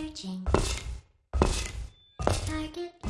Searching. Target